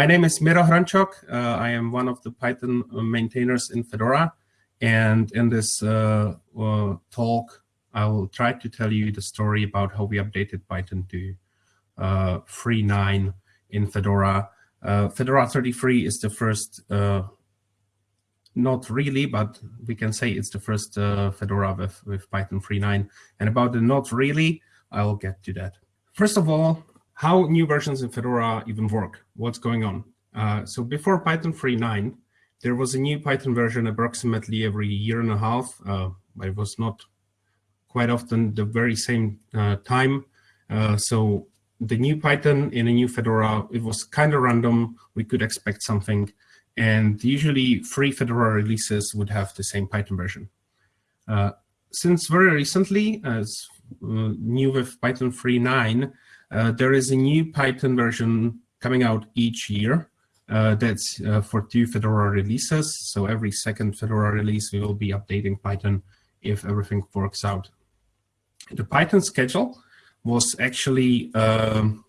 my name is Miro Hrončok. Uh, I am one of the Python maintainers in Fedora. And in this uh, uh, talk, I will try to tell you the story about how we updated Python to uh, 3.9 in Fedora. Uh, Fedora 33 is the first, uh, not really, but we can say it's the first uh, Fedora with, with Python 3.9. And about the not really, I'll get to that. First of all, how new versions in Fedora even work, what's going on. Uh, so before Python 3.9, there was a new Python version approximately every year and a half. Uh, it was not quite often the very same uh, time. Uh, so the new Python in a new Fedora, it was kind of random. We could expect something. And usually free Fedora releases would have the same Python version. Uh, since very recently, as uh, new with Python 3.9, uh, there is a new Python version coming out each year. Uh, that's uh, for two Fedora releases. So every second Fedora release, we will be updating Python if everything works out. The Python schedule was actually um,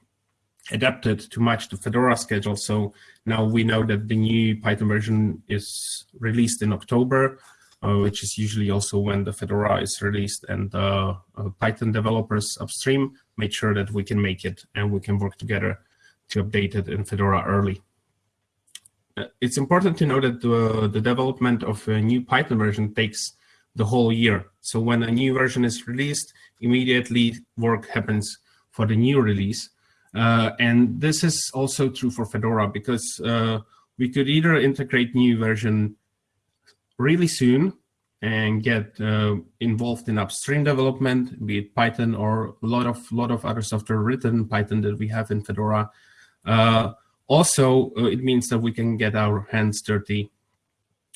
adapted to match the Fedora schedule. So now we know that the new Python version is released in October, which is usually also when the Fedora is released and uh, uh, Python developers upstream made sure that we can make it and we can work together to update it in Fedora early. Uh, it's important to know that the, the development of a new Python version takes the whole year. So when a new version is released, immediately work happens for the new release. Uh, and this is also true for Fedora because uh, we could either integrate new version really soon and get uh, involved in upstream development, be it Python or a lot of lot of other software written Python that we have in Fedora, uh, also, uh, it means that we can get our hands dirty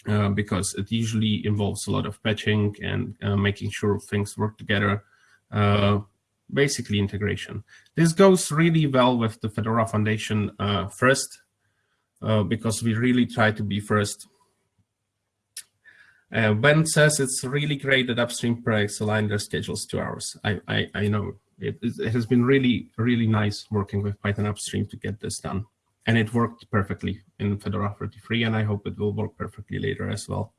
uh, because it usually involves a lot of patching and uh, making sure things work together, uh, basically integration. This goes really well with the Fedora Foundation first, because we really try to be first. Ben says it's really great that upstream projects align their schedules to ours. I, I, I know it, it has been really, really nice working with Python upstream to get this done and it worked perfectly in Fedora 33, and I hope it will work perfectly later as well.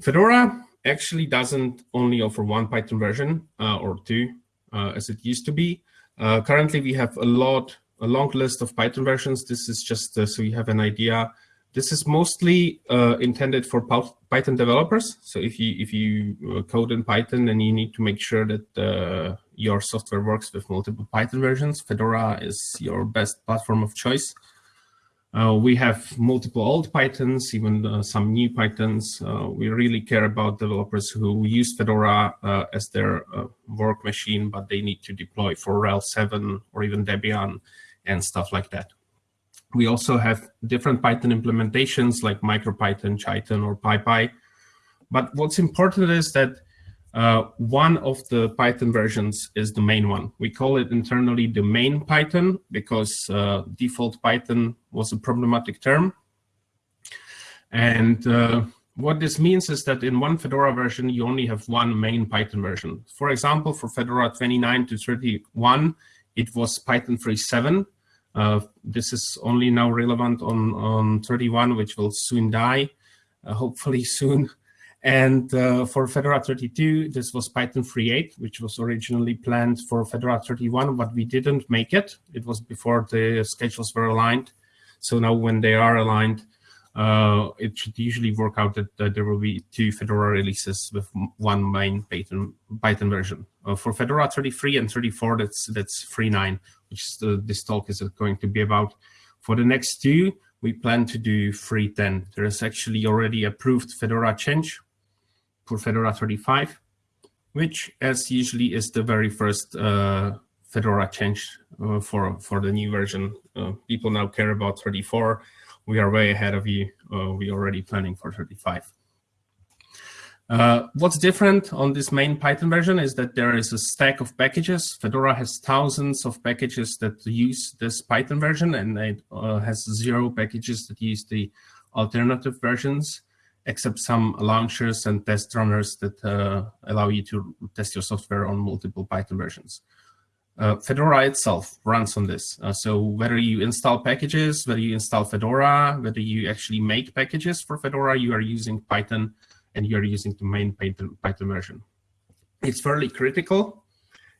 Fedora actually doesn't only offer one Python version uh, or two, uh, as it used to be. Uh, currently, we have a lot, a long list of Python versions. This is just uh, so you have an idea. This is mostly uh, intended for Python developers. So if you if you uh, code in Python, then you need to make sure that your software works with multiple Python versions. Fedora is your best platform of choice. Uh, we have multiple old Pythons, even uh, some new Pythons. Uh, we really care about developers who use Fedora uh, as their uh, work machine, but they need to deploy for RHEL 7 or even Debian and stuff like that. We also have different Python implementations like MicroPython, Jython, or PyPy. But what's important is that uh, one of the Python versions is the main one. We call it internally the main Python because uh, default Python was a problematic term. And uh, what this means is that in one Fedora version, you only have one main Python version. For example, for Fedora 29 to 31, it was Python 3.7. Uh, this is only now relevant on, on 31, which will soon die, uh, hopefully soon. And uh, for Fedora 32, this was Python 3.8, which was originally planned for Fedora 31, but we didn't make it. It was before the schedules were aligned. So now when they are aligned, uh, it should usually work out that, that, there will be two Fedora releases with one main Python, Python version. Uh, for Fedora 33 and 34, that's that's 3.9, which the, this talk is going to be about. For the next two, we plan to do 3.10. There is actually already approved Fedora change, for Fedora 35, which as usually is the very first uh, Fedora change uh, for, for the new version. Uh, people now care about 34. We are way ahead of you. Uh, we already planning for 35. Uh, what's different on this main Python version is that there is a stack of packages. Fedora has thousands of packages that use this Python version, and it uh, has zero packages that use the alternative versions except some launchers and test runners that uh, allow you to test your software on multiple Python versions. uh, Fedora itself runs on this. Uh, so whether you install packages, whether you install Fedora, whether you actually make packages for Fedora, you are using Python and you are using the main Python, Python version. It's fairly critical.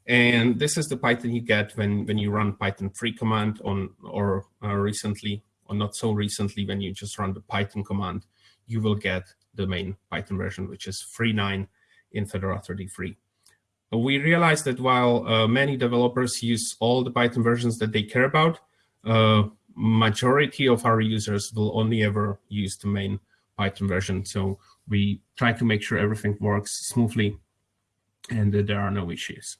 And this is the Python you get when, when you run Python free command on or uh, recently, or not so recently, when you just run the Python command, you will get the main Python version, which is 3.9 in Fedora 33 we realized that while uh, many developers use all the Python versions that they care about, uh, majority of our users will only ever use the main Python version. So we try to make sure everything works smoothly and that there are no issues.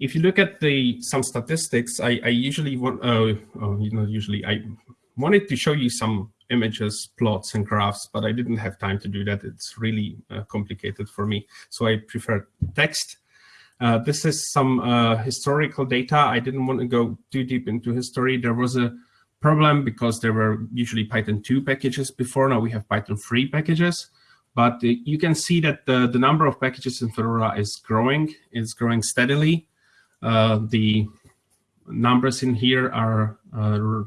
If you look at the some statistics, I, I usually want, uh, oh, you know, usually I wanted to show you some images, plots, and graphs, but I didn't have time to do that. It's really uh, complicated for me. So I prefer text. Uh, this is some uh, historical data. I didn't want to go too deep into history. There was a problem because there were usually Python 2 packages before. Now we have Python 3 packages. But uh, you can see that the, the number of packages in Fedora is growing. It's growing steadily. Uh, the numbers in here are uh,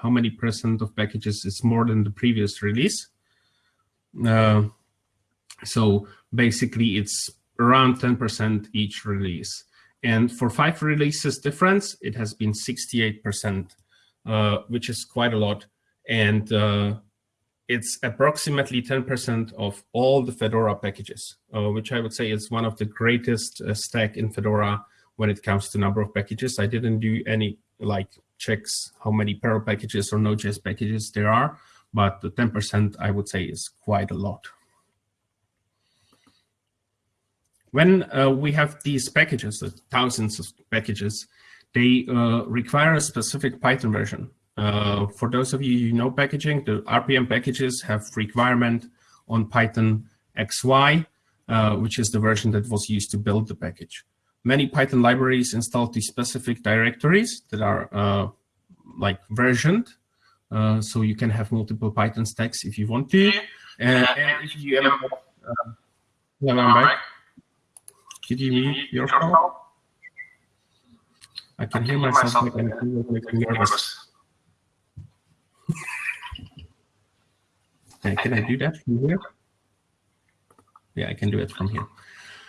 how many percent of packages is more than the previous release. Uh, so basically it's around 10% each release. And for five releases difference, it has been 68%, uh, which is quite a lot. And uh, it's approximately 10% of all the Fedora packages, uh, which I would say is one of the greatest uh, stack in Fedora when it comes to number of packages. I didn't do any like checks how many Perl packages or Node.js packages there are, but the 10% I would say is quite a lot. When uh, we have these packages, the thousands of packages, they uh, require a specific Python version. Uh, for those of you who know packaging, the RPM packages have requirement on Python XY, uh, which is the version that was used to build the package many Python libraries install these specific directories that are uh, like versioned. Uh, so you can have multiple Python stacks if you want to. And, if you ever, yeah, I'm back. Could you mute? I can hear myself making, making nervous. okay, can I do that from here? Yeah, I can do it from here.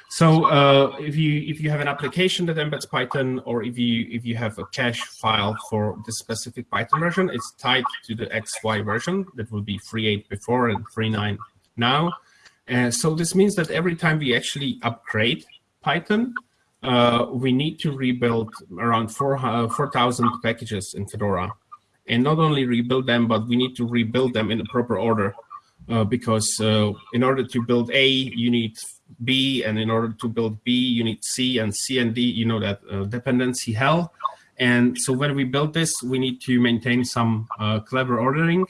So uh, if you if you have an application that embeds Python, or if you if you have a cache file for the specific Python version, it's tied to the XY version that will be 3.8 before and 3.9 now. Uh, so this means that every time we actually upgrade Python, uh, we need to rebuild around 4,000 4, packages in Fedora. And not only rebuild them, but we need to rebuild them in the proper order. Uh, because uh, in order to build A, you need B, and in order to build B, you need C, and C and D, you know that uh, dependency hell. And so when we build this, we need to maintain some uh, clever ordering.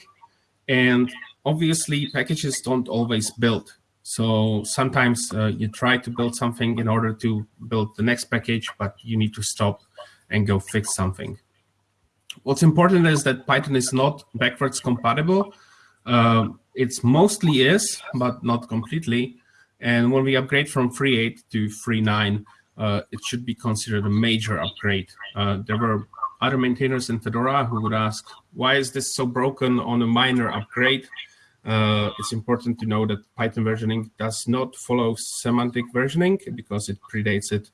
And obviously, packages don't always build. So sometimes uh, you try to build something in order to build the next package, but you need to stop and go fix something. What's important is that Python is not backwards compatible. Uh, it's mostly is, but not completely. And when we upgrade from 3.8 to 3.9, uh, it should be considered a major upgrade. Uh, there were other maintainers in Fedora who would ask, why is this so broken on a minor upgrade? Uh, it's important to know that Python versioning does not follow semantic versioning because it predates it.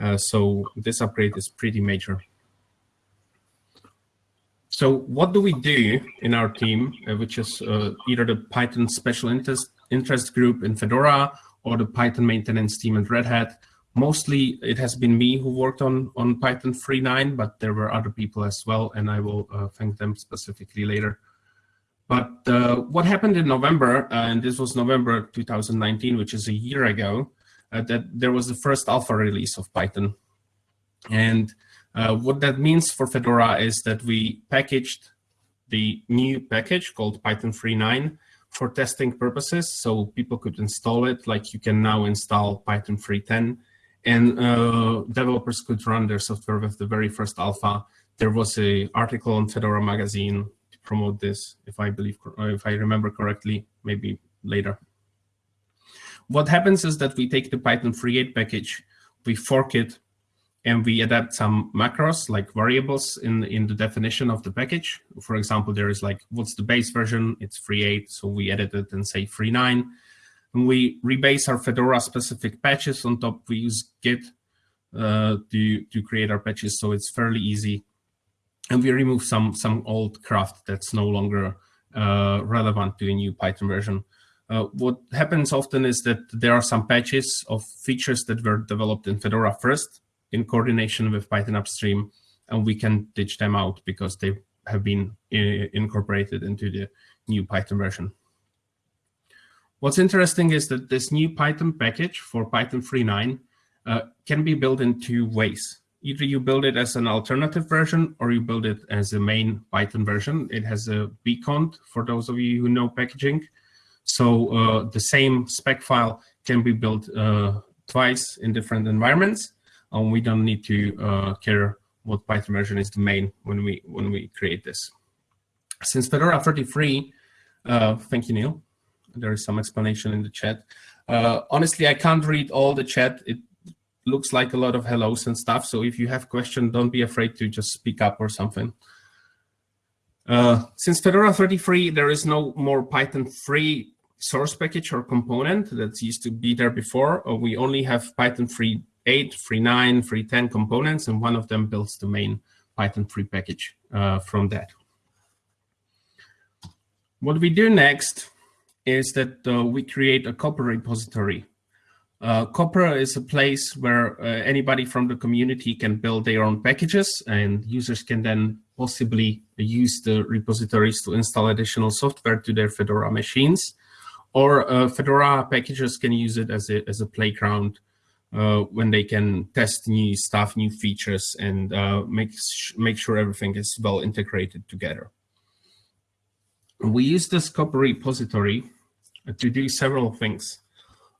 Uh, so this upgrade is pretty major. So what do we do in our team, uh, which is uh, either the Python special interest, interest group in Fedora or the Python maintenance team at Red Hat? Mostly it has been me who worked on, on Python 3.9, but there were other people as well, and I will uh, thank them specifically later. But uh, what happened in November, uh, and this was November 2019, which is a year ago, uh, that there was the first alpha release of Python. And uh, what that means for Fedora is that we packaged the new package called Python 3.9 for testing purposes. So people could install it like you can now install Python 3.10 and uh, developers could run their software with the very first alpha. There was a article on Fedora magazine promote this, if I believe, if I remember correctly, maybe later. What happens is that we take the Python 3.8 package, we fork it and we adapt some macros like variables in, in the definition of the package. For example, there is like, what's the base version? It's 3.8, so we edit it and say 3.9. And we rebase our Fedora specific patches on top. We use Git uh, to, to create our patches, so it's fairly easy. And we remove some, some old craft that's no longer uh, relevant to a new Python version. Uh, what happens often is that there are some patches of features that were developed in Fedora first in coordination with Python upstream, and we can ditch them out because they have been uh, incorporated into the new Python version. What's interesting is that this new Python package for Python 3.9 uh, can be built in two ways. Either you build it as an alternative version or you build it as a main Python version. It has a bcond for those of you who know packaging. So uh, the same spec file can be built uh, twice in different environments. And we don't need to uh, care what Python version is the main when we when we create this. Since Fedora 33, uh, thank you, Neil there is some explanation in the chat. Uh, honestly, I can't read all the chat. It looks like a lot of hellos and stuff. So if you have questions, don't be afraid to just speak up or something. Uh, since Fedora 33, there is no more Python 3 source package or component that used to be there before. Uh, we only have Python 3.8, 3.9, 3.10 components, and one of them builds the main Python 3 package uh, from that. What we do next is that uh, we create a Copr repository. Uh, is a place where uh, anybody from the community can build their own packages and users can then possibly use the repositories to install additional software to their Fedora machines. Or uh, Fedora packages can use it as a, as a playground uh, when they can test new stuff, new features, and uh, make, make sure everything is well integrated together. We use this Copr repository to do several things.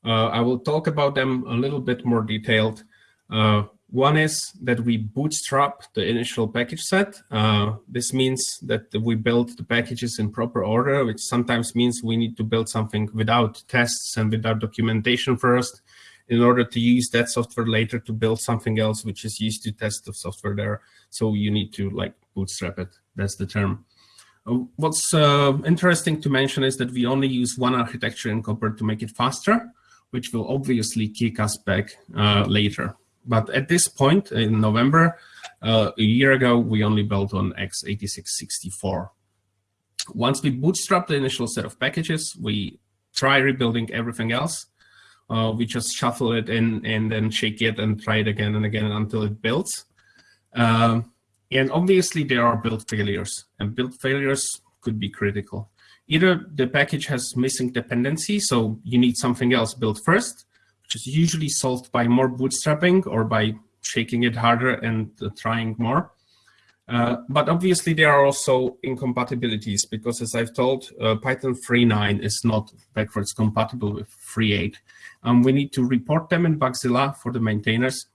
Uh, I will talk about them a little bit more detailed. Uh, one is that we bootstrap the initial package set. Uh, this means that we build the packages in proper order, which sometimes means we need to build something without tests and without documentation first in order to use that software later to build something else which is used to test the software there. So you need to like bootstrap it. That's the term. What's uh, interesting to mention is that we only use one architecture in Copr to make it faster, which will obviously kick us back uh, later. But at this point in November, uh, a year ago, we only built on x86-64. Once we bootstrap the initial set of packages, we try rebuilding everything else. Uh, we just shuffle it in and then shake it and try it again and again until it builds. Um, and obviously there are build failures and build failures could be critical. Either the package has missing dependency, so you need something else built first, which is usually solved by more bootstrapping or by shaking it harder and uh, trying more. Uh, but obviously there are also incompatibilities because as I've told, uh, Python 3.9 is not backwards compatible with 3.8. Um, we need to report them in Bugzilla for the maintainers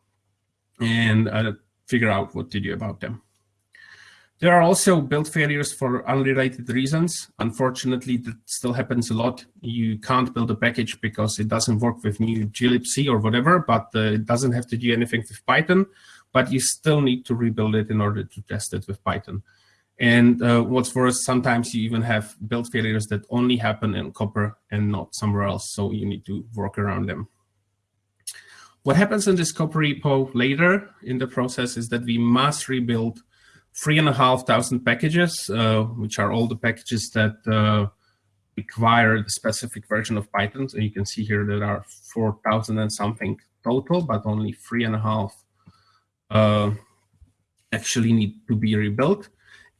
and uh, figure out what to do about them. There are also build failures for unrelated reasons. Unfortunately, that still happens a lot. You can't build a package because it doesn't work with new glibc or whatever, but uh, it doesn't have to do anything with Python, but you still need to rebuild it in order to test it with Python. And uh, what's worse, sometimes you even have build failures that only happen in Copr and not somewhere else, so you need to work around them. What happens in this Copr repo later in the process is that we must rebuild three and a half thousand packages, uh, which are all the packages that uh, require the specific version of Python. So you can see here there are 4,000 and something total, but only three and a half uh, actually need to be rebuilt.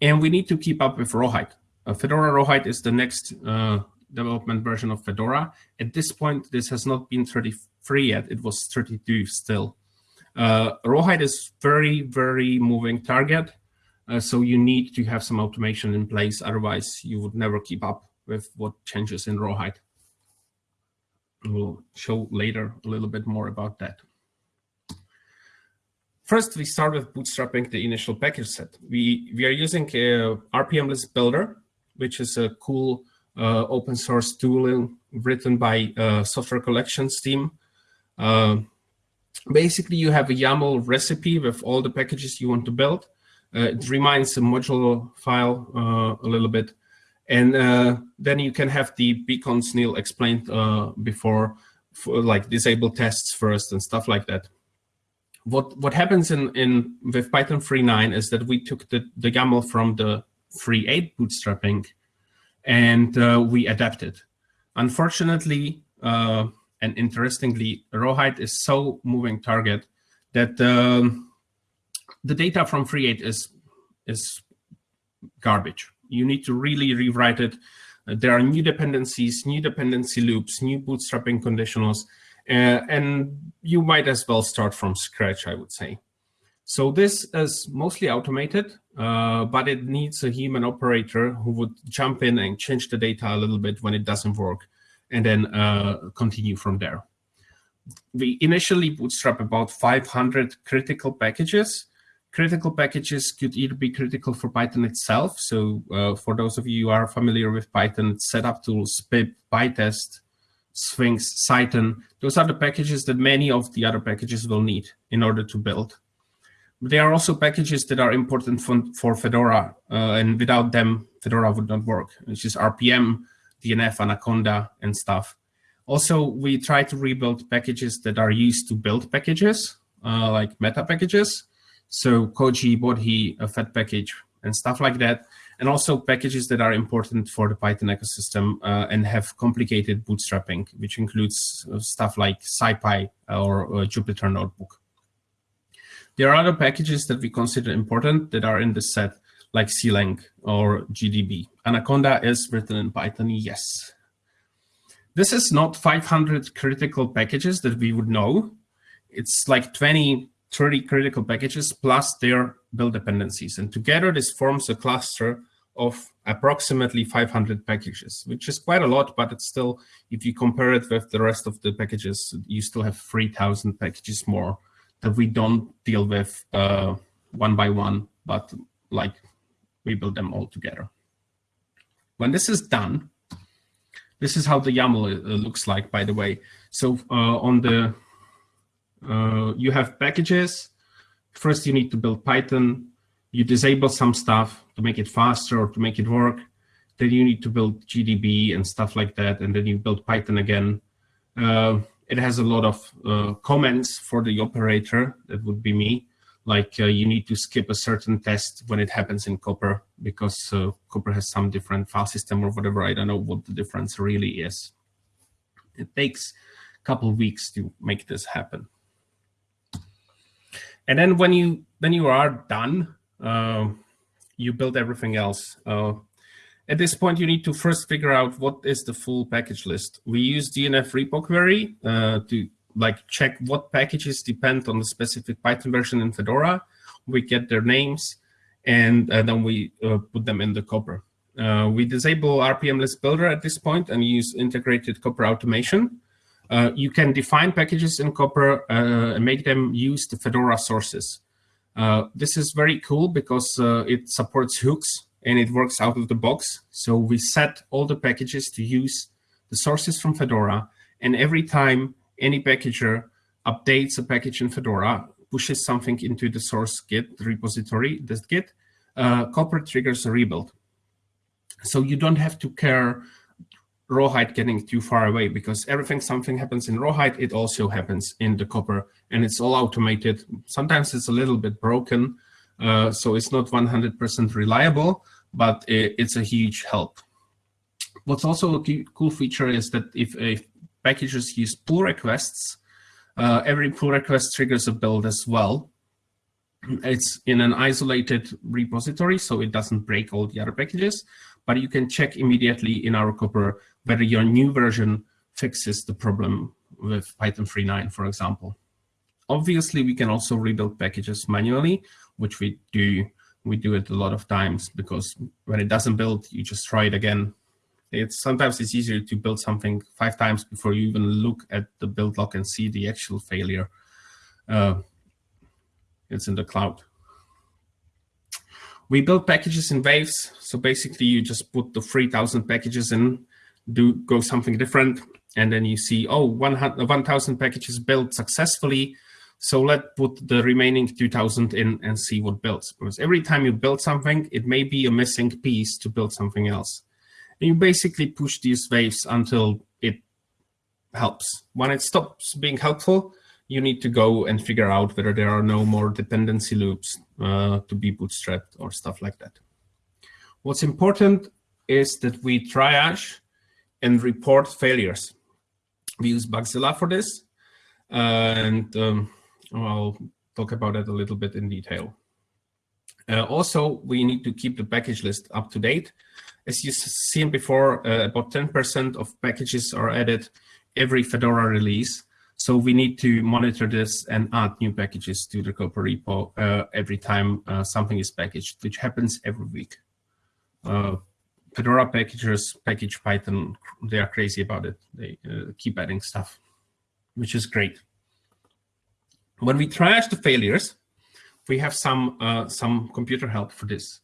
And we need to keep up with Rawhide. Uh, Fedora Rawhide is the next uh, development version of Fedora. At this point, this has not been 33 yet. It was 32 still. Uh, Rawhide is very, very moving target. Uh, so you need to have some automation in place, otherwise you would never keep up with what changes in Rawhide. We'll show later a little bit more about that. First, we start with bootstrapping the initial package set. We, we are using a RPM list builder, which is a cool uh, open source tool written by uh, Software Collections team. Uh, basically you have a YAML recipe with all the packages you want to build. Uh, it reminds a modular file uh, a little bit. And uh, then you can have the bconds Neil explained before, for, like disable tests first and stuff like that. What what happens in, in with Python 3.9 is that we took the, the YAML from the 3.8 bootstrapping and uh, we adapted. Unfortunately, uh, and interestingly, Rawhide is so moving target that um, the data from 3.8 is, is garbage. You need to really rewrite it. Uh, there are new dependencies, new dependency loops, new bootstrapping conditionals, uh, and you might as well start from scratch, I would say. So this is mostly automated, uh, but it needs a human operator who would jump in and change the data a little bit when it doesn't work and then uh, continue from there. We initially bootstrap about 500 critical packages. Critical packages could either be critical for Python itself. So uh, for those of you who are familiar with Python, setup tools, pip, pytest, Sphinx, Cython, those are the packages that many of the other packages will need in order to build. There are also packages that are important for, for Fedora, uh, and without them, Fedora would not work, which is RPM, DNF, Anaconda, and stuff. Also, we try to rebuild packages that are used to build packages, uh, like meta packages. So Koji, Bodhi, a Fed package, and stuff like that. And also packages that are important for the Python ecosystem uh, and have complicated bootstrapping, which includes uh, stuff like SciPy or uh, Jupyter Notebook. There are other packages that we consider important that are in this set, like CLang or GDB. Anaconda is written in Python, yes. This is not 500 critical packages that we would know. It's like 20, 30 critical packages plus their build dependencies. And together this forms a cluster of approximately 500 packages, which is quite a lot, but it's still, if you compare it with the rest of the packages, you still have 3,000 packages more that we don't deal with uh, one by one, but like we build them all together. When this is done, this is how the YAML uh, looks like, by the way. So uh, on the, uh, you have packages. First, you need to build Python. You disable some stuff to make it faster or to make it work. Then you need to build GDB and stuff like that. And then you build Python again. Uh, it has a lot of uh, comments for the operator. That would be me like uh, you need to skip a certain test when it happens in Copr because uh, Copr has some different file system or whatever. I don't know what the difference really is. It takes a couple of weeks to make this happen. And then when you when you are done, uh, you build everything else. Uh, at this point, you need to first figure out what is the full package list. We use DNF repo query uh, to like check what packages depend on the specific Python version in Fedora. We get their names, and uh, then we uh, put them in the Copr. Uh, we disable RPM list builder at this point and use integrated Copr automation. Uh, you can define packages in Copr uh, and make them use the Fedora sources. Uh, this is very cool because it supports hooks and it works out of the box. So we set all the packages to use the sources from Fedora. And every time any packager updates a package in Fedora, pushes something into the source Git repository, dist-git, uh, Copr triggers a rebuild. So you don't have to care Rawhide getting too far away because everything something happens in Rawhide, it also happens in the Copr and it's all automated. Sometimes it's a little bit broken, uh, so it's not 100% reliable, but it, it's a huge help. What's also a cool feature is that if a packages use pull requests. Uh, every pull request triggers a build as well. It's in an isolated repository, so it doesn't break all the other packages, but you can check immediately in our Copr whether your new version fixes the problem with Python 3.9, for example. Obviously, we can also rebuild packages manually, which we do. We do it a lot of times because when it doesn't build, you just try it again it's sometimes it's easier to build something five times before you even look at the build log and see the actual failure. Uh, it's in the cloud. We build packages in waves. So basically you just put the 3000 packages in, do go something different. And then you see, oh, 1000 uh, packages built successfully. So let's put the remaining 2000 in and see what builds. Because every time you build something, it may be a missing piece to build something else. And you basically push these waves until it helps. When it stops being helpful, you need to go and figure out whether there are no more dependency loops uh, to be bootstrapped or stuff like that. What's important is that we triage and report failures. We use Bugzilla for this, and um, I'll talk about it a little bit in detail. Uh, also, we need to keep the package list up to date. As you've seen before, uh, about 10% of packages are added every Fedora release. So we need to monitor this and add new packages to the Copr repo uh, every time uh, something is packaged, which happens every week. Uh, Fedora packagers package Python, they are crazy about it. They uh, keep adding stuff, which is great. When we triage the failures, we have some uh, some computer help for this.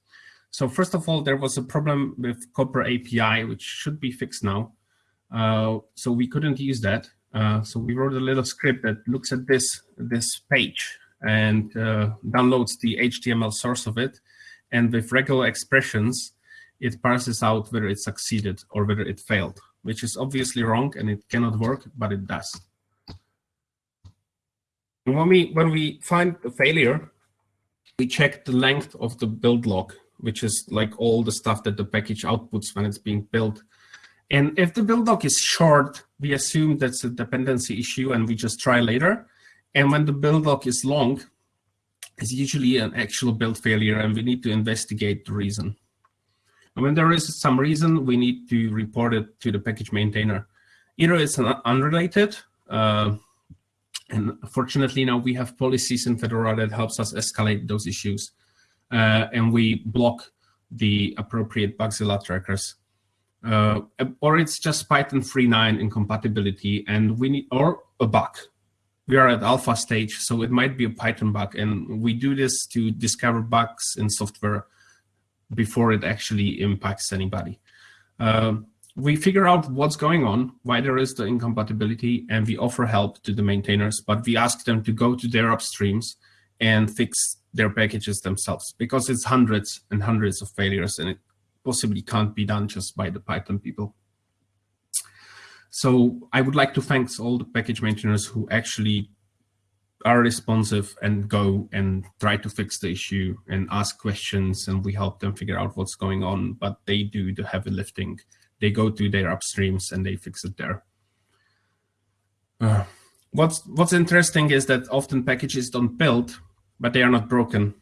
So first of all, there was a problem with Copr API, which should be fixed now. Uh, so we couldn't use that. Uh, so we wrote a little script that looks at this this page and uh, downloads the HTML source of it. And with regular expressions, it parses out whether it succeeded or whether it failed, which is obviously wrong and it cannot work, but it does. When we, when we find a failure, we check the length of the build log, which is like all the stuff that the package outputs when it's being built. And if the build log is short, we assume that's a dependency issue and we just try later. And when the build log is long, it's usually an actual build failure and we need to investigate the reason. And when there is some reason, we need to report it to the package maintainer. Either it's unrelated, uh, and fortunately now we have policies in Fedora that helps us escalate those issues. Uh, and we block the appropriate Bugzilla trackers. Uh, or it's just Python 3.9 incompatibility and we need, or a bug. We are at alpha stage, so it might be a Python bug. And we do this to discover bugs in software before it actually impacts anybody. Uh, we figure out what's going on, why there is the incompatibility, and we offer help to the maintainers, but we ask them to go to their upstreams and fix their packages themselves because it's hundreds and hundreds of failures and it possibly can't be done just by the Python people. So I would like to thank all the package maintainers who actually are responsive and go and try to fix the issue and ask questions and we help them figure out what's going on, but they do the heavy lifting. They go to their upstreams and they fix it there. Uh, what's, what's interesting is that often packages don't build, but they are not broken,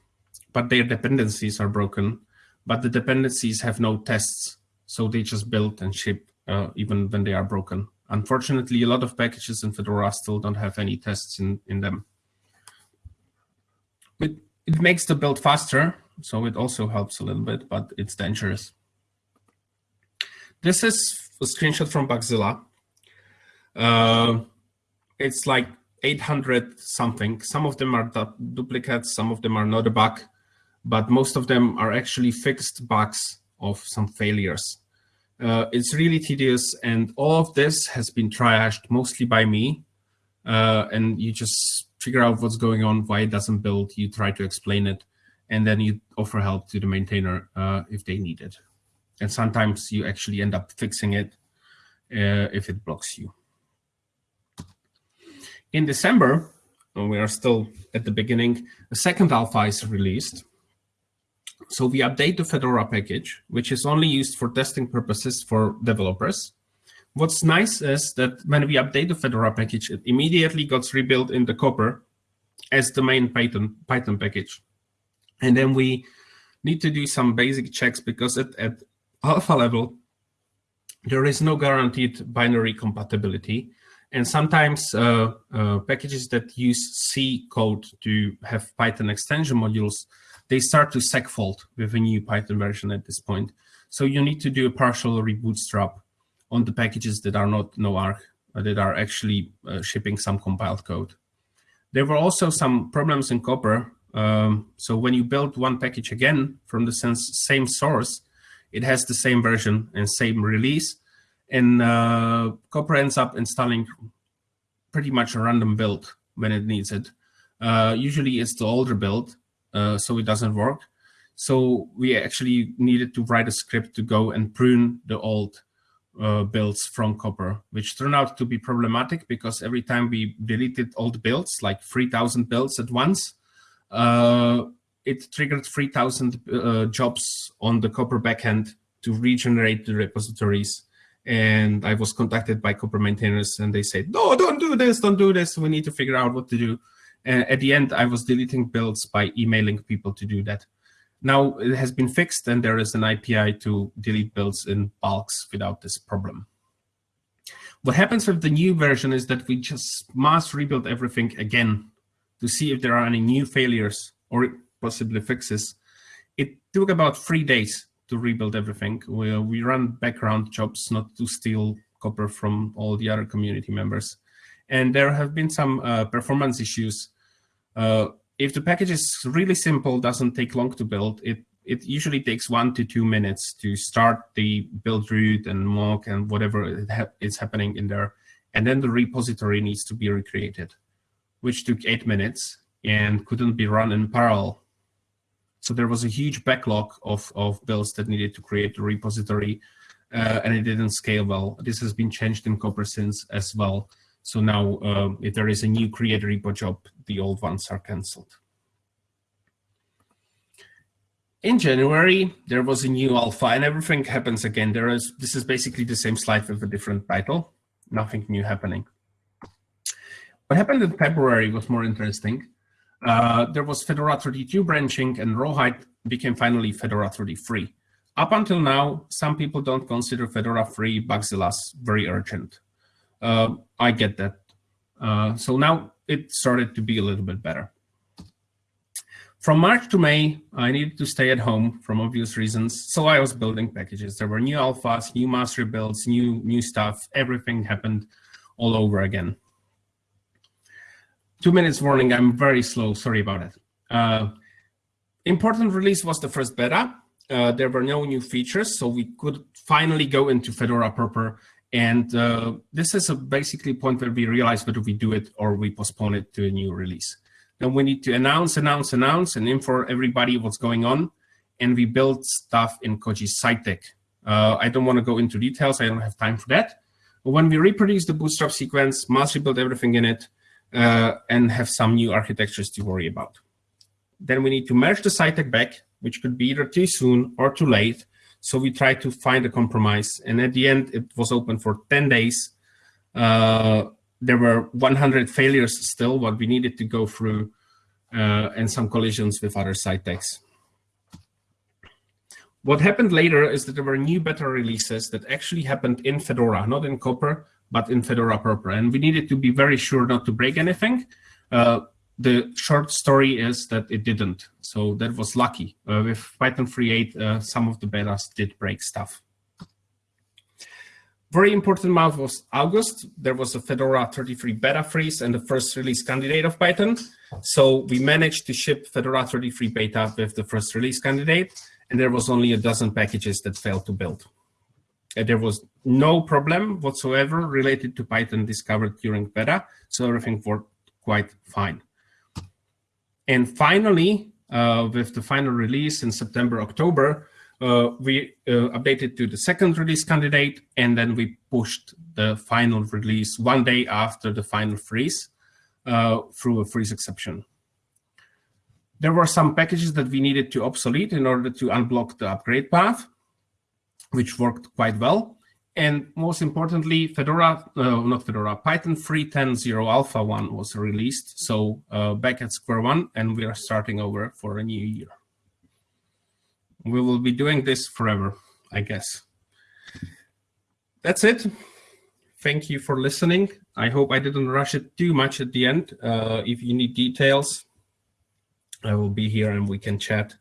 but their dependencies are broken, but the dependencies have no tests. So they just build and ship uh, even when they are broken. Unfortunately, a lot of packages in Fedora still don't have any tests in, in them. It, it makes the build faster, so it also helps a little bit, but it's dangerous. This is a screenshot from Bugzilla. Uh, it's like 800 something. Some of them are duplicates, some of them are not a bug, but most of them are actually fixed bugs of some failures. Uh, it's really tedious, and all of this has been triaged mostly by me. Uh, and you just figure out what's going on, why it doesn't build. You try to explain it, and then you offer help to the maintainer uh, if they need it. And sometimes you actually end up fixing it uh, if it blocks you. In December, we are still at the beginning, a second alpha is released. So we update the Fedora package, which is only used for testing purposes for developers. What's nice is that when we update the Fedora package, it immediately gets rebuilt in the Copr as the main Python, Python package. And then we need to do some basic checks because at, at alpha level, there is no guaranteed binary compatibility. And sometimes uh, uh, packages that use C code to have Python extension modules they start to segfault with a new Python version at this point. So you need to do a partial rebootstrap on the packages that are not NoArch, that are actually uh, shipping some compiled code. There were also some problems in Copr. Um, so when you build one package again from the same source, it has the same version and same release. And uh, Copr ends up installing pretty much a random build when it needs it. Uh, usually it's the older build, so it doesn't work. So we actually needed to write a script to go and prune the old uh, builds from Copr, which turned out to be problematic because every time we deleted old builds, like 3,000 builds at once, uh, it triggered 3,000 uh, jobs on the Copr backend to regenerate the repositories. And I was contacted by Copr maintainers and they said, no, don't do this, don't do this. We need to figure out what to do. And at the end, I was deleting builds by emailing people to do that. Now it has been fixed and there is an API to delete builds in bulks without this problem. What happens with the new version is that we just mass rebuild everything again to see if there are any new failures or possibly fixes. It took about three days to rebuild everything. We, we run background jobs not to steal Copr from all the other community members. And there have been some uh, performance issues. Uh, if the package is really simple, doesn't take long to build, it, it usually takes one to two minutes to start the build root and mock and whatever is happening in there. And then the repository needs to be recreated, which took eight minutes and couldn't be run in parallel. So there was a huge backlog of, of builds that needed to create the repository, uh, and it didn't scale well. This has been changed in Copr since as well. So now um, if there is a new create repo job, the old ones are canceled. In January, there was a new alpha and everything happens again. There is This is basically the same slide with a different title, nothing new happening. What happened in February was more interesting. Uh, there was Fedora 32 branching and Rawhide became finally Fedora 33. Up until now, some people don't consider Fedora 3 Bugzillas very urgent. Uh, I get that. Uh, so now it started to be a little bit better. From March to May, I needed to stay at home from obvious reasons. So I was building packages. There were new alphas, new master builds, new, new stuff. Everything happened all over again. Two minutes warning, I'm very slow. Sorry about it. Uh, important release was the first beta. Uh, there were no new features, so we could finally go into Fedora proper and uh, this is a basically point where we realize whether we do it or we postpone it to a new release. Then we need to announce, announce, announce, and inform everybody what's going on. And we build stuff in Koji side tag. Uh, I don't want to go into details. I don't have time for that. But when we reproduce the bootstrap sequence, mass rebuild everything in it, uh, and have some new architectures to worry about. Then we need to merge the side tag back, which could be either too soon or too late, so we tried to find a compromise. And at the end, it was open for 10 days. Uh, there were 100 failures still, what we needed to go through, uh, and some collisions with other side SciTechs. What happened later is that there were new beta releases that actually happened in Fedora, not in Copr, but in Fedora proper. And we needed to be very sure not to break anything. Uh, the short story is that it didn't. So that was lucky. Uh, with Python 3.8, uh, some of the betas did break stuff. Very important month was August. There was a Fedora 33 beta freeze and the first release candidate of Python. So we managed to ship Fedora 33 beta with the first release candidate, and there was only a dozen packages that failed to build. Uh, there was no problem whatsoever related to Python discovered during beta, so everything worked quite fine. And finally, uh, with the final release in September, October, uh, we uh, updated to the second release candidate, and then we pushed the final release one day after the final freeze uh, through a freeze exception. There were some packages that we needed to obsolete in order to unblock the upgrade path, which worked quite well. And most importantly, Fedora, uh, not Fedora, Python 3.10.0 Alpha 1 was released. So uh, back at square one, and we are starting over for a new year. We will be doing this forever, I guess. That's it. Thank you for listening. I hope I didn't rush it too much at the end. Uh, if you need details, I will be here and we can chat.